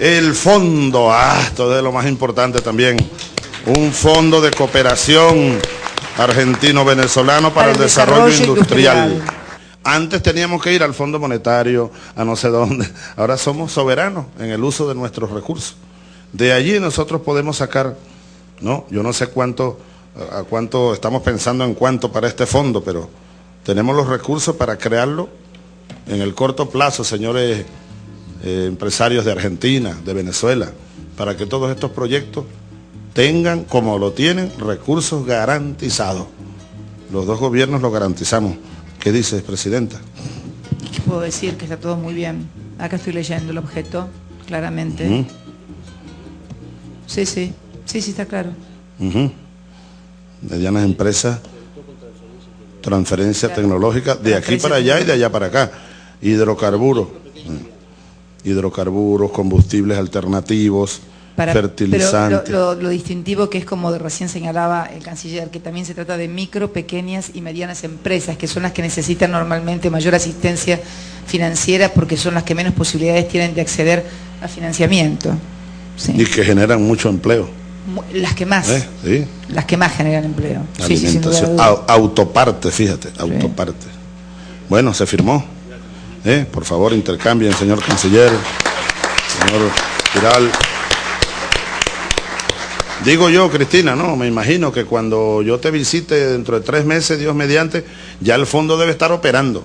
el fondo, ah, esto es lo más importante también, un fondo de cooperación argentino-venezolano para, el desarrollo, industrial. Antes teníamos que ir al Fondo Monetario, a no sé dónde. Ahora somos soberanos en el uso de nuestros recursos. De allí nosotros podemos sacar, no, yo no sé cuánto, a cuánto estamos pensando en cuánto para este fondo, pero tenemos los recursos para crearlo en el corto plazo, señores eh, empresarios de Argentina, de Venezuela, para que todos estos proyectos tengan, como lo tienen, recursos garantizados. Los dos gobiernos lo garantizamos. ¿Qué dices, Presidenta? ¿Qué puedo decir? Que está todo muy bien. Acá estoy leyendo el objeto, claramente. Sí, sí, sí, sí, está claro. Medianas empresas, transferencia tecnológica de aquí para allá y de allá para acá. Hidrocarburos, hidrocarburos, combustibles alternativos, fertilizantes. Pero lo, distintivo que es como recién señalaba el canciller, que también se trata de micro, pequeñas y medianas empresas, que son las que necesitan normalmente mayor asistencia financiera porque son las que menos posibilidades tienen de acceder a financiamiento. Y que generan mucho empleo. Las que más. ¿Eh? Las que más generan empleo. autoparte, fíjate, autoparte. Bueno, se firmó. ¿Eh? Por favor, intercambien, señor canciller, señor Giral. Digo yo, Cristina, no, me imagino que cuando yo te visite dentro de tres meses, Dios mediante, ya el fondo debe estar operando.